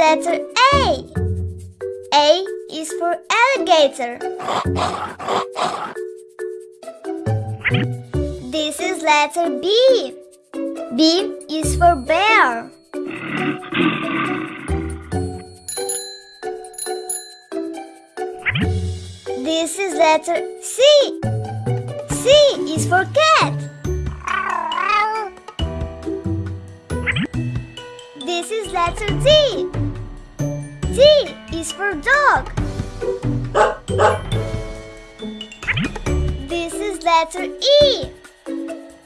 letter A. A is for alligator. This is letter B. B is for bear. This is letter C. C is for cat. This is letter D. D is for dog. This is letter E.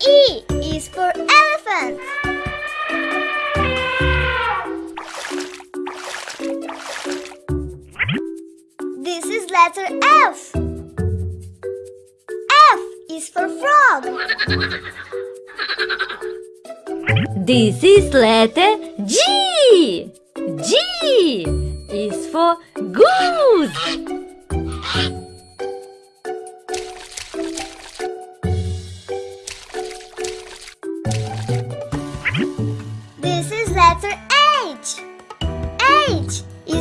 E is for elephant. This is letter F. F is for frog. This is letter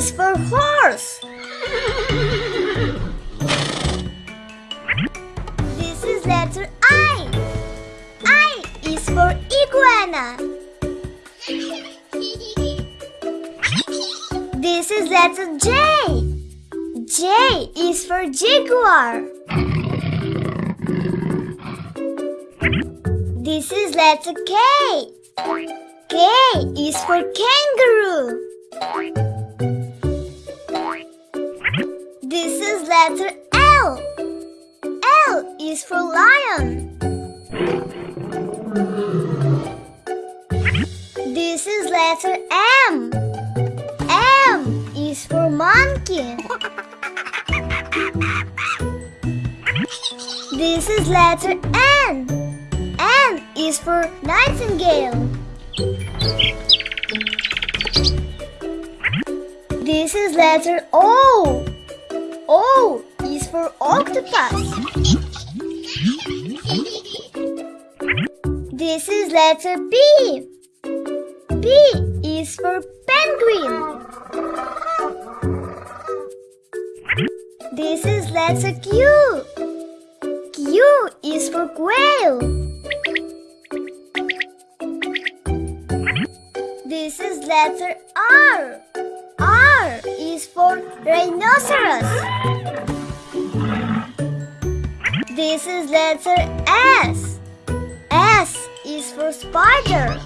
is for horse. This is letter I. I is for iguana. This is letter J. J is for jaguar. This is letter K. K is for kangaroo. Letter L. L is for lion. This is letter M. M is for monkey. This is letter N. N is for nightingale. This is letter O. Oh, o is for octopus. This is letter B. B is for penguin. This is letter Q. Q is for quail. This is letter. R is for rhinoceros. This is letter S. S is for spider.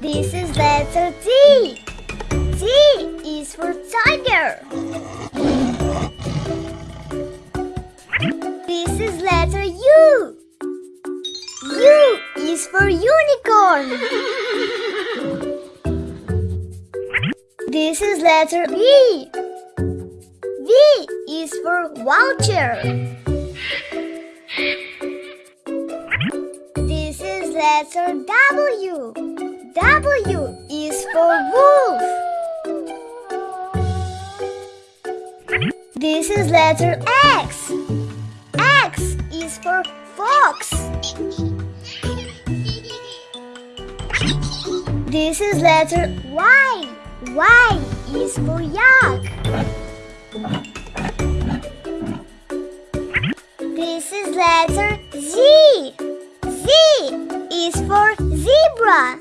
This is letter T. T is for tiger. This is letter U. U is for unicorn. This is letter V. V is for vulture. This is letter W. W is for wolf. This is letter X. X is for fox. This is letter Y. Y is for yak. This is letter Z. Z is for zebra.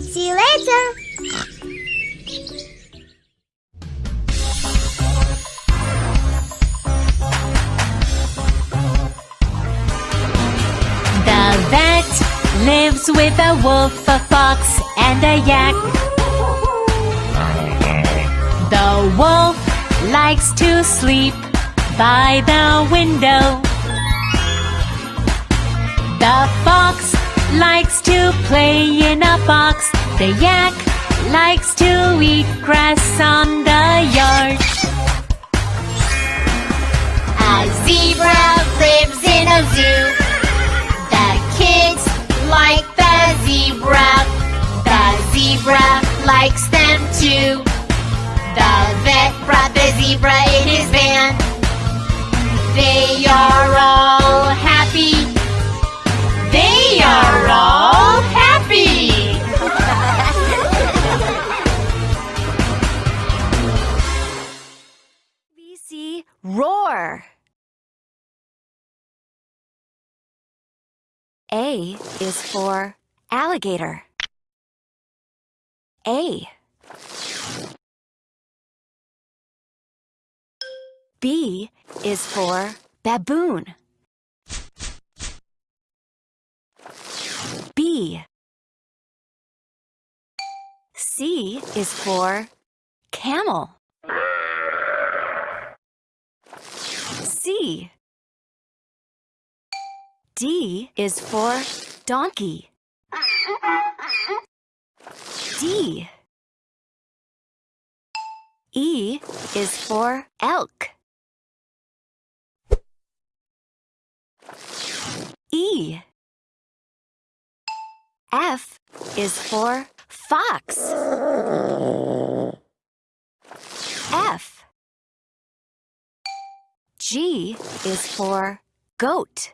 See you later. Lives with a wolf, a fox, and a yak. The wolf likes to sleep by the window. The fox likes to play in a box. The yak likes to eat grass on the yard. A zebra likes them too. The vet brought the zebra in his van. They are all happy. They are all happy. ABC roar. A is for alligator. A. B is for baboon. B. C is for camel. C. D is for donkey. D. E is for elk. E. F is for fox. F. G is for goat.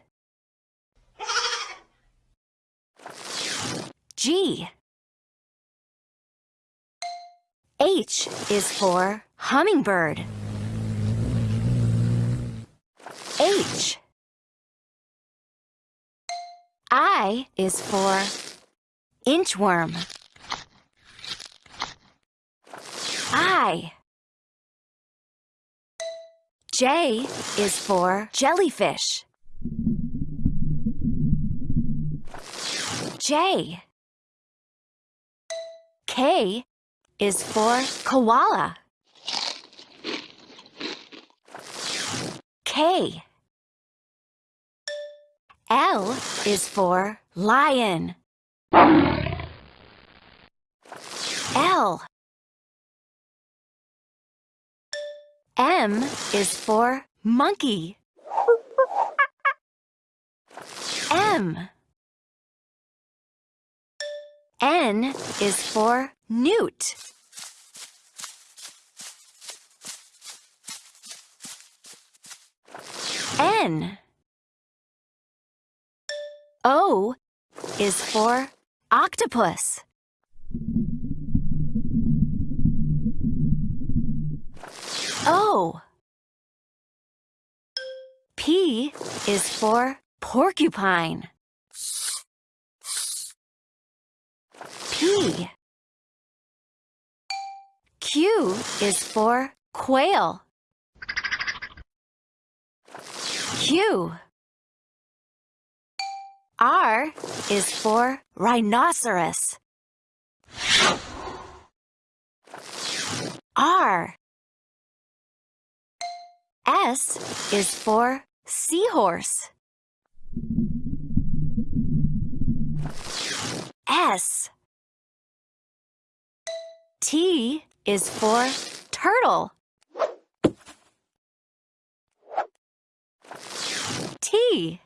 G. H is for hummingbird. H. I is for inchworm. I. J is for jellyfish. J. K is for koala. K. L is for lion. L. M is for monkey. M. N is for newt. N. O is for octopus. O. P is for porcupine. Q is for quail. Q. R is for rhinoceros. R. S is for seahorse. S. T is for turtle. T.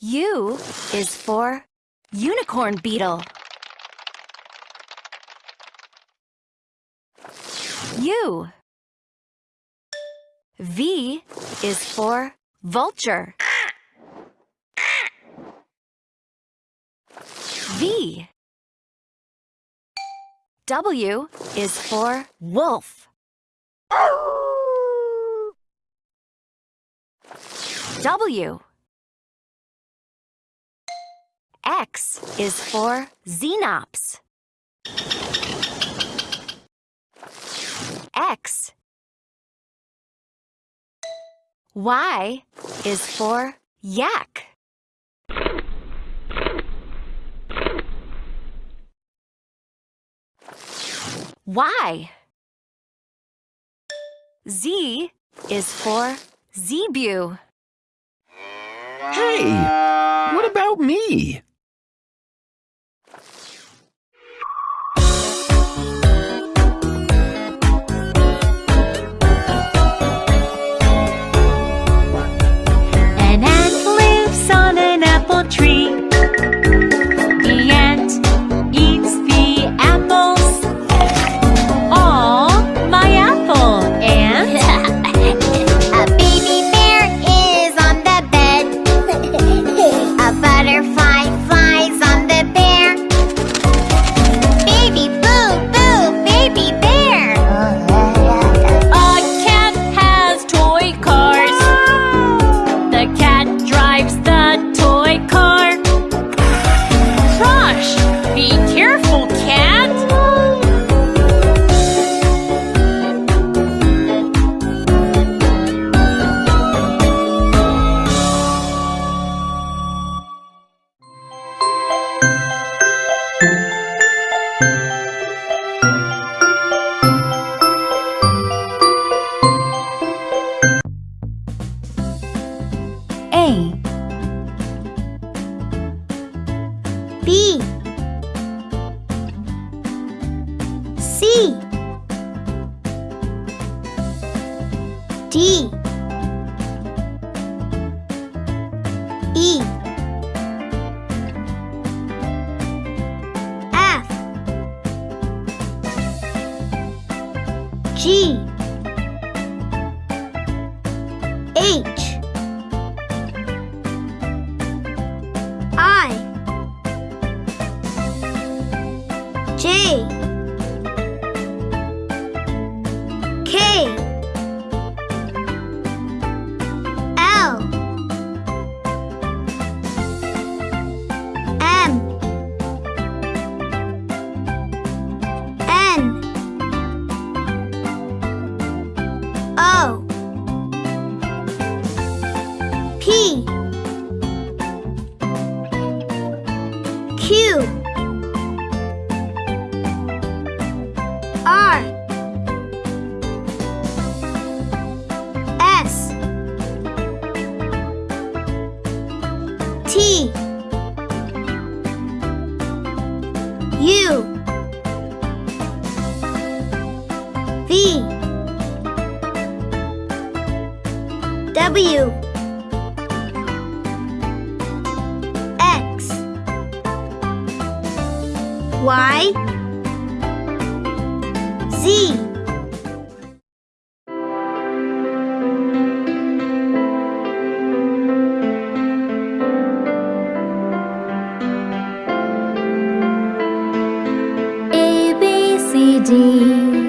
U is for unicorn beetle. U. V is for vulture. V. W is for wolf. W. X is for xenops. X. Y is for yak. Y. Z is for zebu. Hey, what about me? G. V. W. X. Y. Z. A B C D.